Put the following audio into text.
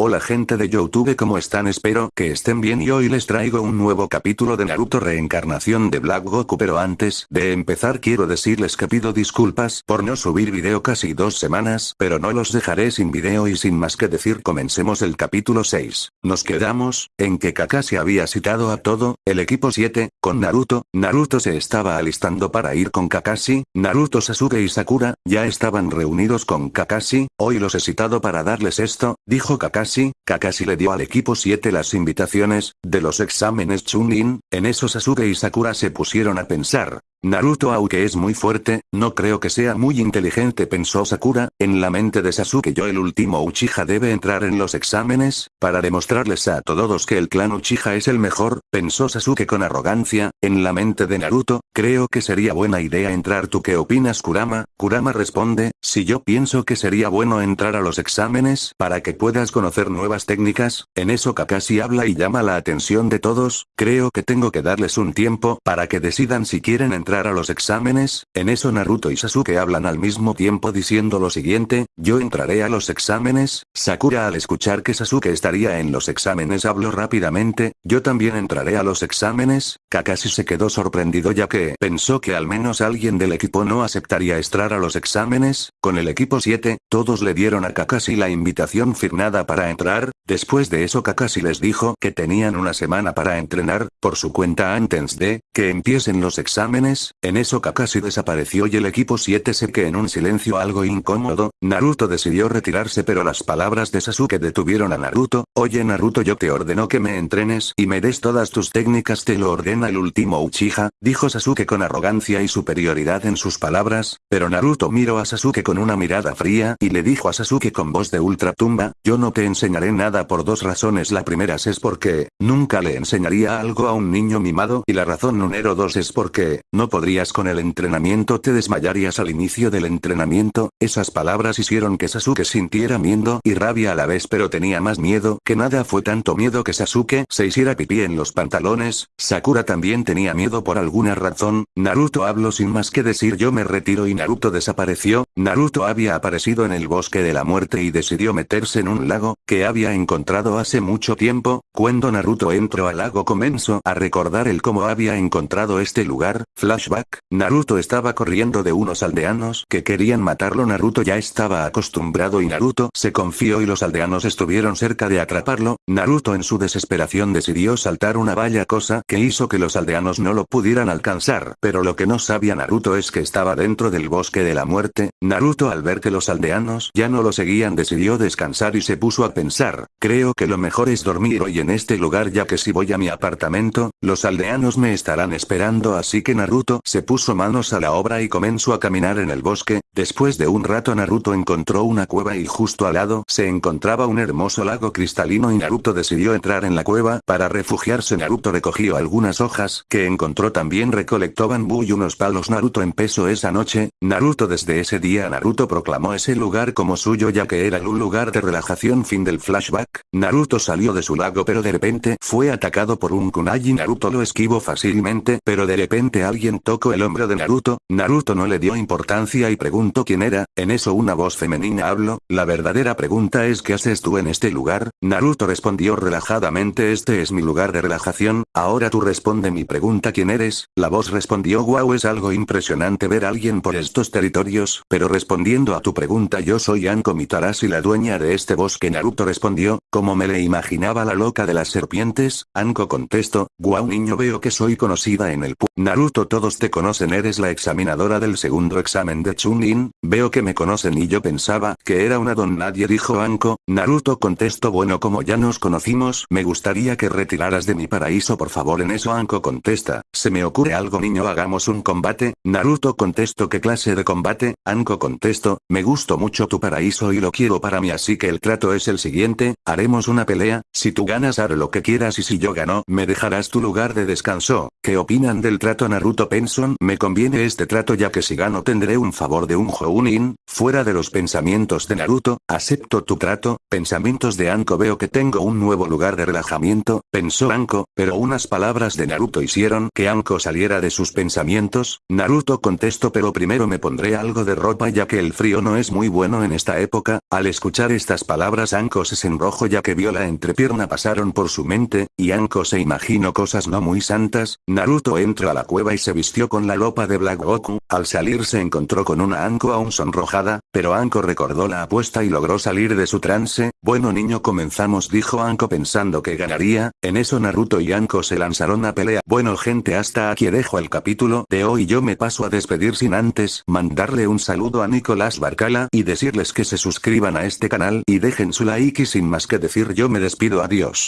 Hola gente de Youtube ¿cómo están? Espero que estén bien y hoy les traigo un nuevo capítulo de Naruto Reencarnación de Black Goku pero antes de empezar quiero decirles que pido disculpas por no subir video casi dos semanas pero no los dejaré sin video y sin más que decir comencemos el capítulo 6. Nos quedamos, en que Kakashi había citado a todo, el equipo 7, con Naruto, Naruto se estaba alistando para ir con Kakashi, Naruto Sasuke y Sakura, ya estaban reunidos con Kakashi, hoy los he citado para darles esto, dijo Kakashi Kakashi, le dio al equipo 7 las invitaciones, de los exámenes Chunin, en eso Sasuke y Sakura se pusieron a pensar, Naruto aunque es muy fuerte, no creo que sea muy inteligente pensó Sakura, en la mente de Sasuke. Yo el último Uchiha debe entrar en los exámenes, para demostrarles a todos que el clan Uchiha es el mejor, pensó Sasuke con arrogancia, en la mente de Naruto, creo que sería buena idea entrar. ¿tú qué opinas Kurama? Kurama responde, si yo pienso que sería bueno entrar a los exámenes para que puedas conocer nuevas técnicas, en eso Kakashi habla y llama la atención de todos, creo que tengo que darles un tiempo para que decidan si quieren entrar a los exámenes, en eso Naruto y Sasuke hablan al mismo tiempo diciendo lo siguiente, yo entraré a los exámenes, Sakura al escuchar que Sasuke estaría en los exámenes habló rápidamente, yo también entraré a los exámenes, Kakashi se quedó sorprendido ya que pensó que al menos alguien del equipo no aceptaría entrar a los exámenes, con el equipo 7, todos le dieron a Kakashi la invitación firmada para entrar, después de eso Kakashi les dijo que tenían una semana para entrenar, por su cuenta antes de, que empiecen los exámenes, en eso Kakashi desapareció y el equipo 7 se que en un silencio algo incómodo, Naruto decidió retirarse pero las palabras de Sasuke detuvieron a Naruto, oye Naruto yo te ordeno que me entrenes y me des todas tus técnicas te lo ordena el último Uchiha, dijo Sasuke con arrogancia y superioridad en sus palabras, pero Naruto miró a Sasuke con una mirada fría y le dijo a Sasuke con voz de ultratumba, yo no te enseñaré nada por dos razones. La primera es porque, nunca le enseñaría algo a un niño mimado y la razón número dos es porque, no podrías con el entrenamiento te desmayarías al inicio del entrenamiento, esas palabras hicieron que Sasuke sintiera miedo y rabia a la vez pero tenía más miedo que nada. Fue tanto miedo que Sasuke se hiciera pipí en los pantalones, Sakura también tenía miedo por alguna razón, Naruto habló sin más que decir yo me retiro y Naruto desapareció, había aparecido en el bosque de la muerte y decidió meterse en un lago, que había encontrado hace mucho tiempo, cuando Naruto entró al lago comenzó a recordar el cómo había encontrado este lugar, Flashback, Naruto estaba corriendo de unos aldeanos que querían matarlo. Naruto ya estaba acostumbrado y Naruto se confió y los aldeanos estuvieron cerca de atraparlo, Naruto en su desesperación decidió saltar una valla cosa que hizo que los aldeanos no lo pudieran alcanzar, pero lo que no sabía Naruto es que estaba dentro del bosque de la muerte, Naruto al ver que los aldeanos ya no lo seguían decidió descansar y se puso a pensar, creo que lo mejor es dormir hoy en este lugar ya que si voy a mi apartamento, los aldeanos me estarán esperando. Así que Naruto se puso manos a la obra y comenzó a caminar en el bosque, después de un rato Naruto encontró una cueva y justo al lado se encontraba un hermoso lago cristalino y Naruto decidió entrar en la cueva para refugiarse. Naruto recogió algunas hojas que encontró también recolectó bambú y unos palos. Naruto empezó esa noche, Naruto desde ese día Naruto proclamó ese lugar como suyo ya que era un lugar de relajación. Fin del flashback, Naruto salió de su lago pero de repente fue atacado por un kunai. Y Naruto lo esquivó fácilmente pero de repente alguien tocó el hombro de Naruto, Naruto no le dio importancia y preguntó quién era, en eso una voz femenina habló, la verdadera pregunta es ¿qué haces tú en este lugar? Naruto respondió relajadamente este es mi lugar de relajación, ahora tú responde mi pregunta ¿quién eres? La voz respondió wow es algo impresionante ver a alguien por estos territorios, pero respondiendo a tu pregunta yo soy Anko Mitarashi la dueña de este bosque. Naruto respondió, como me le imaginaba la loca de las serpientes, Anko contestó, wow niño veo que soy conocida en el pu Naruto todos te conocen eres la examinadora del segundo examen de Chunin, veo que me conocen y yo pensaba que era una don nadie dijo Anko, Naruto contestó bueno como ya nos conocimos me gustaría que retiraras de mi paraíso por favor en eso Anko contesta, se me ocurre algo niño hagamos un combate, Naruto contestó qué clase de combate, Anko contestó, me gustó mucho tu paraíso y lo quiero para mí así que el trato es el siguiente, haremos una pelea, si tú ganas haré lo que quieras y si yo gano me dejarás tu lugar de descanso, ¿qué opinan del trato Naruto Penson me conviene este trato ya que si gano tendré un favor de un Jounin, fuera de los pensamientos de Naruto, acepto tu trato, pensamientos de Anko veo que tengo un nuevo lugar de relajamiento, pensó Anko, pero unas palabras de Naruto hicieron que Anko saliera de sus pensamientos, Naruto contestó pero primero me pondré algo de ropa ya que el frío no es muy bueno en esta época, al escuchar estas palabras Anko se enrojó ya que vio la entrepierna pasaron por su mente, y Anko se imaginó cosas no muy santas, Naruto entró a la cueva y se vistió con la ropa de Black Goku, al salir se encontró con una Anko aún sonrojada, pero Anko recordó la apuesta y logró salir de su trance, bueno niño comenzamos dijo Anko pensando que ganaría, en eso Naruto y Anko se lanzaron a pelea. Bueno gente hasta aquí dejo el capítulo de hoy yo me paso a despedir sin antes mandarle un saludo a Nicolás Barcala y decirles que se suscriban a este canal y dejen su like y sin más decir yo me despido adiós.